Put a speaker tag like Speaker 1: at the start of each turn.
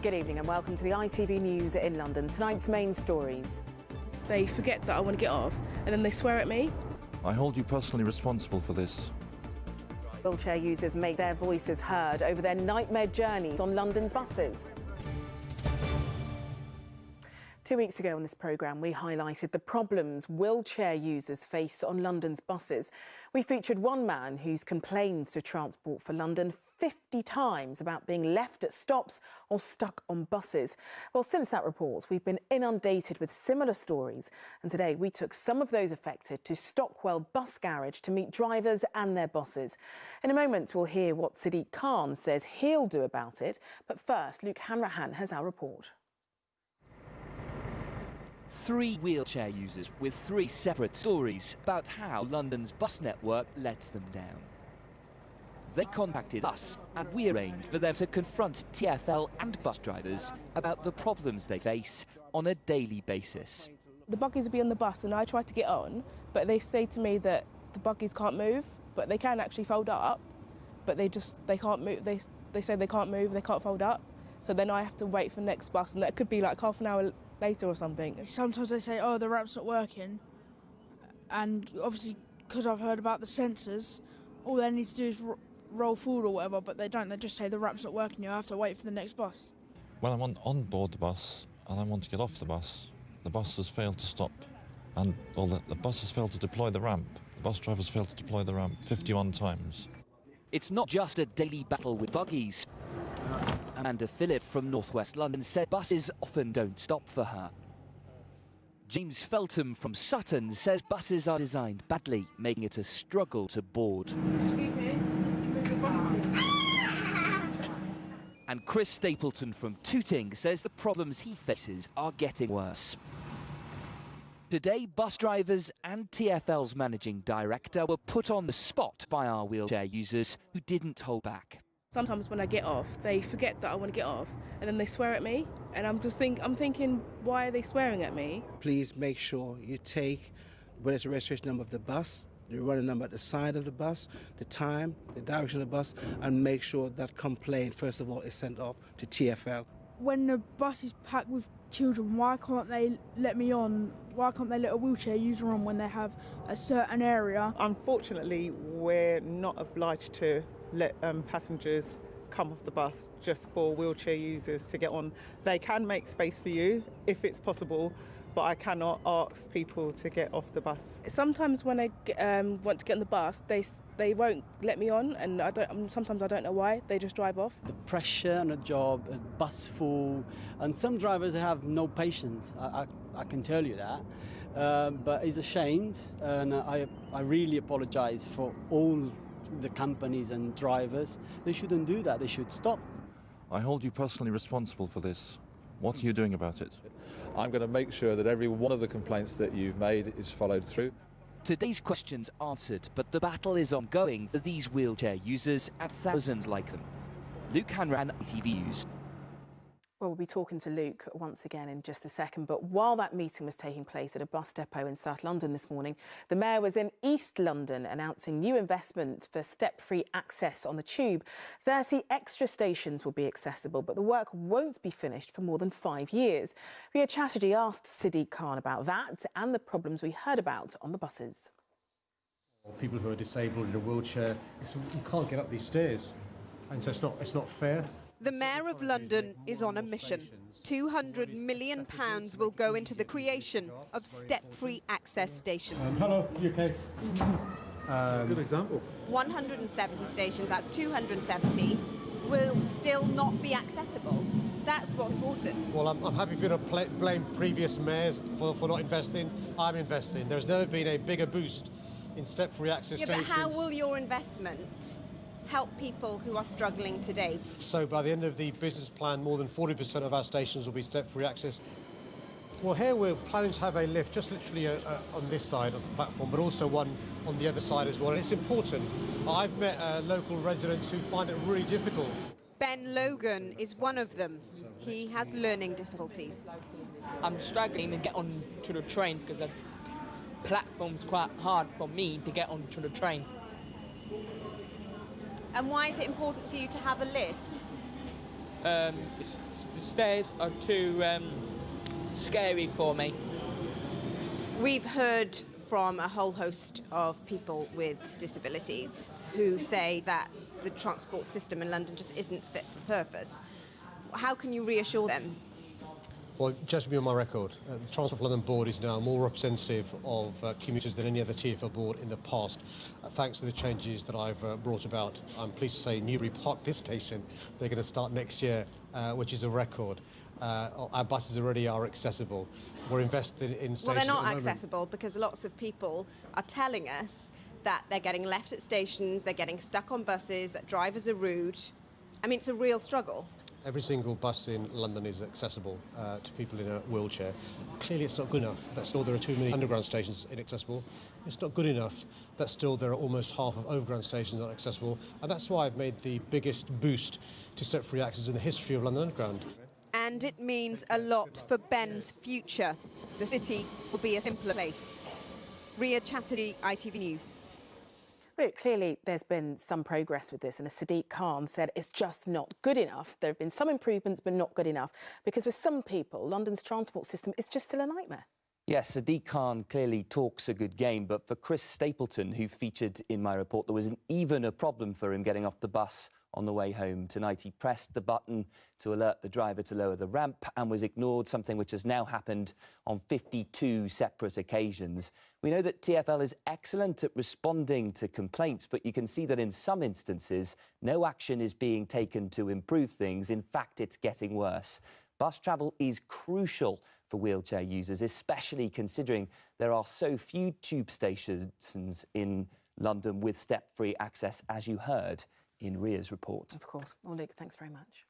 Speaker 1: Good evening and welcome to the ITV News in London. Tonight's main stories.
Speaker 2: They forget that I want to get off and then they swear at me.
Speaker 3: I hold you personally responsible for this.
Speaker 1: Wheelchair users make their voices heard over their nightmare journeys on London's buses. Two weeks ago on this programme, we highlighted the problems wheelchair users face on London's buses. We featured one man who's complained to Transport for London 50 times about being left at stops or stuck on buses. Well, since that report, we've been inundated with similar stories. And today we took some of those affected to Stockwell Bus Garage to meet drivers and their bosses. In a moment, we'll hear what Sadiq Khan says he'll do about it. But first, Luke Hanrahan has our report.
Speaker 4: Three wheelchair users with three separate stories about how London's bus network lets them down. They contacted us and we arranged for them to confront TfL and bus drivers about the problems they face on a daily basis.
Speaker 2: The buggies will be on the bus and I try to get on, but they say to me that the buggies can't move, but they can actually fold up, but they just, they can't move, they, they say they can't move, they can't fold up. So then I have to wait for the next bus and that could be like half an hour later or something.
Speaker 5: Sometimes they say, oh, the ramp's not working. And obviously, because I've heard about the sensors, all they need to do is roll forward or whatever, but they don't. They just say the ramp's not working, you have to wait for the next bus.
Speaker 3: When I'm on, on board the bus and I want to get off the bus, the bus has failed to stop. And, well, the, the bus has failed to deploy the ramp. The bus drivers failed to deploy the ramp 51 times.
Speaker 4: It's not just a daily battle with buggies. Amanda Phillip from Northwest London said buses often don't stop for her. James Feltham from Sutton says buses are designed badly, making it a struggle to board. And Chris Stapleton from Tooting says the problems he faces are getting worse. Today, bus drivers and TfL's managing director were put on the spot by our wheelchair users who didn't hold back.
Speaker 2: Sometimes when I get off, they forget that I want to get off, and then they swear at me, and I'm just think I'm thinking, why are they swearing at me?
Speaker 6: Please make sure you take whether it's the registration number of the bus, the running number at the side of the bus, the time, the direction of the bus, and make sure that complaint first of all is sent off to TfL.
Speaker 5: When the bus is packed with children, why can't they let me on? Why can't they let a wheelchair user on when they have a certain area?
Speaker 7: Unfortunately, we're not obliged to let um, passengers come off the bus just for wheelchair users to get on. They can make space for you if it's possible, but I cannot ask people to get off the bus.
Speaker 2: Sometimes when I um, want to get on the bus, they they won't let me on, and I don't. Sometimes I don't know why. They just drive off.
Speaker 8: The pressure on a job, a bus full, and some drivers have no patience. I, I, I can tell you that. Uh, but it's ashamed, and I I really apologise for all the companies and drivers. They shouldn't do that. They should stop.
Speaker 3: I hold you personally responsible for this. What are you doing about it?
Speaker 9: I'm going to make sure that every one of the complaints that you've made is followed through.
Speaker 4: Today's questions answered, but the battle is ongoing for these wheelchair users and thousands like them. Luke Hanrahan, ITV News.
Speaker 1: Well, we'll be talking to Luke once again in just a second. But while that meeting was taking place at a bus depot in South London this morning, the Mayor was in East London announcing new investments for step-free access on the tube. 30 extra stations will be accessible, but the work won't be finished for more than five years. Ria Chatterjee asked Sadiq Khan about that and the problems we heard about on the buses.
Speaker 10: People who are disabled in a wheelchair, you can't get up these stairs. And so it's not, it's not fair.
Speaker 11: The Mayor of London is on a mission. £200 million will go into the creation of step-free access stations.
Speaker 10: Um, hello, you okay?
Speaker 12: Um, Good example.
Speaker 11: 170 stations out of 270 will still not be accessible. That's what's important.
Speaker 10: Well, I'm, I'm happy for you to play, blame previous mayors for, for not investing. I'm investing. There's never been a bigger boost in step-free access
Speaker 11: yeah,
Speaker 10: stations.
Speaker 11: But how will your investment help people who are struggling today.
Speaker 10: So by the end of the business plan, more than 40% of our stations will be step-free access. Well, here we're planning to have a lift just literally uh, uh, on this side of the platform, but also one on the other side as well. And it's important. I've met uh, local residents who find it really difficult.
Speaker 11: Ben Logan is one of them. He has learning difficulties.
Speaker 13: I'm struggling to get onto the train because the platform's quite hard for me to get onto the train.
Speaker 11: And why is it important for you to have a lift?
Speaker 13: Um, the stairs are too um, scary for me.
Speaker 11: We've heard from a whole host of people with disabilities who say that the transport system in London just isn't fit for purpose. How can you reassure them?
Speaker 10: Well, just to be on my record, uh, the Transport for London board is now more representative of uh, commuters than any other TfL board in the past, uh, thanks to the changes that I've uh, brought about. I'm pleased to say Newbury Park, this station, they're going to start next year, uh, which is a record. Uh, our buses already are accessible. We're invested in stations.
Speaker 11: Well, they're not
Speaker 10: the
Speaker 11: accessible because lots of people are telling us that they're getting left at stations, they're getting stuck on buses, that drivers are rude. I mean, it's a real struggle.
Speaker 10: Every single bus in London is accessible uh, to people in a wheelchair. Clearly, it's not good enough. That still there are too many underground stations inaccessible. It's not good enough that still there are almost half of overground stations not accessible. And that's why I've made the biggest boost to step-free access in the history of London Underground.
Speaker 11: And it means a lot for Ben's future. The city will be a simpler place. Ria Chatterjee, ITV News.
Speaker 1: Look, clearly there's been some progress with this, and Sadiq Khan said, it's just not good enough. There have been some improvements, but not good enough, because for some people, London's transport system is just still a nightmare.
Speaker 4: Yes, Sadiq Khan clearly talks a good game, but for Chris Stapleton, who featured in my report, there was an even a problem for him getting off the bus on the way home tonight. He pressed the button to alert the driver to lower the ramp and was ignored, something which has now happened on 52 separate occasions. We know that TfL is excellent at responding to complaints, but you can see that in some instances, no action is being taken to improve things. In fact, it's getting worse. Bus travel is crucial for wheelchair users, especially considering there are so few tube stations in London with step-free access, as you heard in Ria's report.
Speaker 1: Of course. Well, Luke, thanks very much.